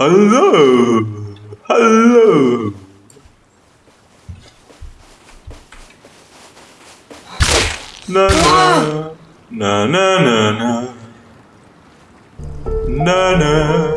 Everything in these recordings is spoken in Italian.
Hello! Hello! Na na na na na na na na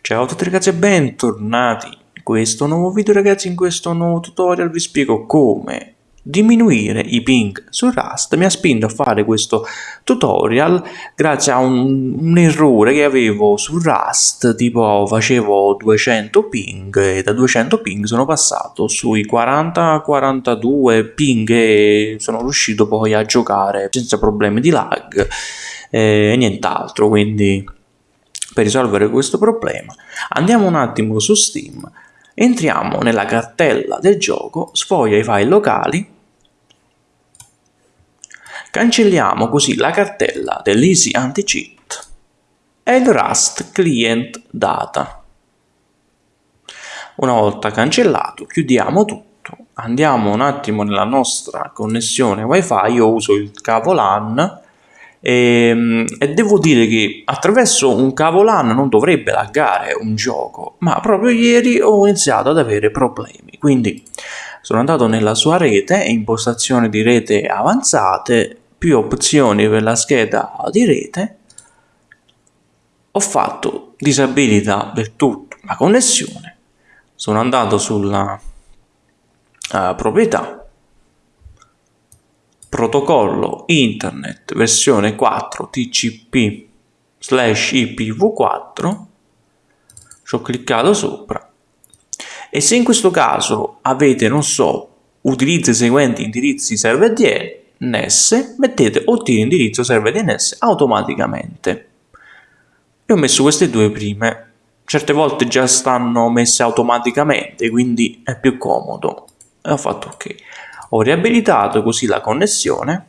Ciao a tutti ragazzi e bentornati in questo nuovo video ragazzi in questo nuovo tutorial vi spiego come diminuire i ping su Rust mi ha spinto a fare questo tutorial grazie a un, un, errore che avevo su Rust tipo facevo 200 ping e da 200 ping sono passato sui 40-42 ping e sono riuscito poi a giocare senza problemi di lag e nient'altro quindi per risolvere questo problema andiamo un attimo su Steam entriamo nella cartella del gioco sfoglia i file locali Cancelliamo così la cartella dell'Easy Anti-Cheat e il Rust Client Data. Una volta cancellato chiudiamo tutto, andiamo un attimo nella nostra connessione wifi, io uso il cavo LAN e, ehm, e, devo dire che attraverso un cavo LAN non dovrebbe laggare un gioco, ma proprio ieri ho iniziato ad avere problemi, quindi sono andato nella sua rete, impostazioni di rete avanzate, più opzioni per la scheda di rete, ho fatto disabilità del tutto. La connessione, sono andato sulla uh, proprietà, protocollo internet versione 4 TCP slash IPv4, ci ho cliccato sopra. E se in questo caso avete, non so, utilizza i seguenti indirizzi server DL, NES, mettete ottieni indirizzo server DNS automaticamente. Io ho messo queste due prime, certe volte già stanno messe automaticamente, quindi è più comodo. E ho fatto ok. Ho riabilitato così la connessione.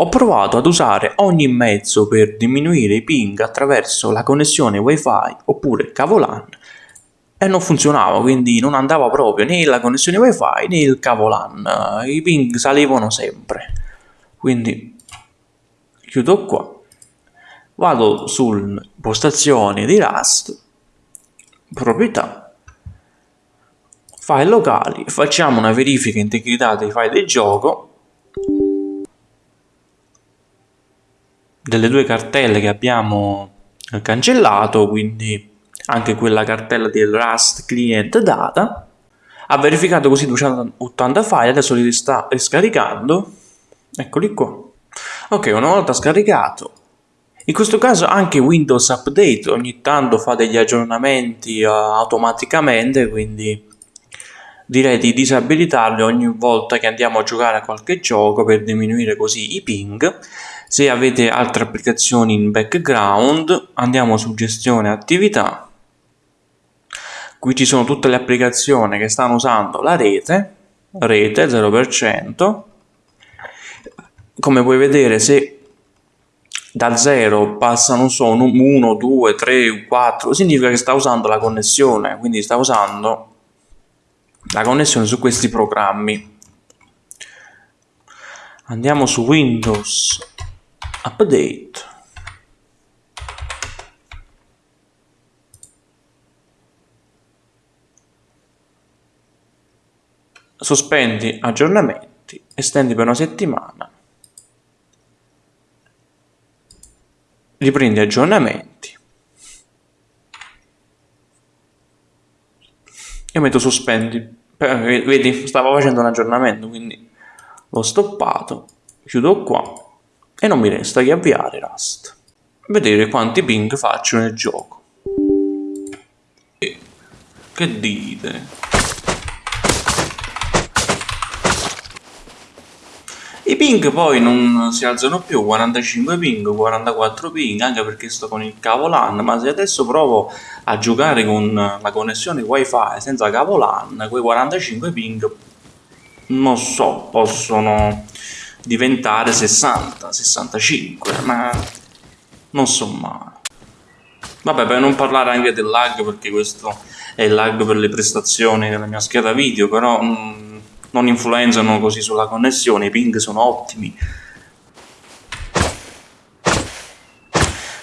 Ho provato ad usare ogni mezzo per diminuire i ping attraverso la connessione wifi oppure cavo LAN e non funzionava, quindi non andava proprio né la connessione wifi né il cavo LAN, i ping salivano sempre. Quindi chiudo qua, vado sulle impostazioni di Rust, proprietà, file locali, facciamo una verifica integrità dei file del gioco, delle due cartelle che abbiamo cancellato, quindi anche quella cartella del Rust Client Data, ha verificato così 280 file, adesso li sta scaricando, eccoli qua. Ok, una volta scaricato, in questo caso anche Windows Update ogni tanto fa degli aggiornamenti uh, automaticamente, quindi direi di disabilitarli ogni volta che andiamo a giocare a qualche gioco per diminuire così i ping. Se avete altre applicazioni in background, andiamo su gestione attività Qui ci sono tutte le applicazioni che stanno usando la rete, rete 0%. Come puoi vedere se da 0 passano sono 1, 2, 3, 4, significa che sta usando la connessione, quindi sta usando la connessione su questi programmi. Andiamo su Windows Update. Sospendi aggiornamenti, estendi per una settimana, riprendi aggiornamenti, io metto sospendi, vedi stavo facendo un aggiornamento quindi l'ho stoppato, chiudo qua e non mi resta che avviare Rust, vedere quanti ping faccio nel gioco. Che dite? I ping poi non si alzano più, 45 ping, 44 ping, anche perché sto con il cavo LAN, ma se adesso provo a giocare con la connessione wifi senza cavo LAN, quei 45 ping, non so, possono diventare 60, 65, ma non so mai. Vabbè, per non parlare anche del lag, perché questo è il lag per le prestazioni della mia scheda video, però... Mm, non influenzano così sulla connessione, i ping sono ottimi.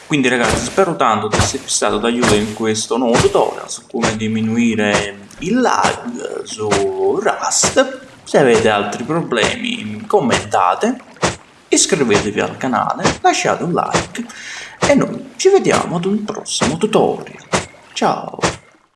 Quindi ragazzi spero tanto di esservi stato d'aiuto in questo nuovo tutorial su come diminuire il lag su Rust. Se avete altri problemi commentate, iscrivetevi al canale, lasciate un like e noi ci vediamo ad un prossimo tutorial. Ciao!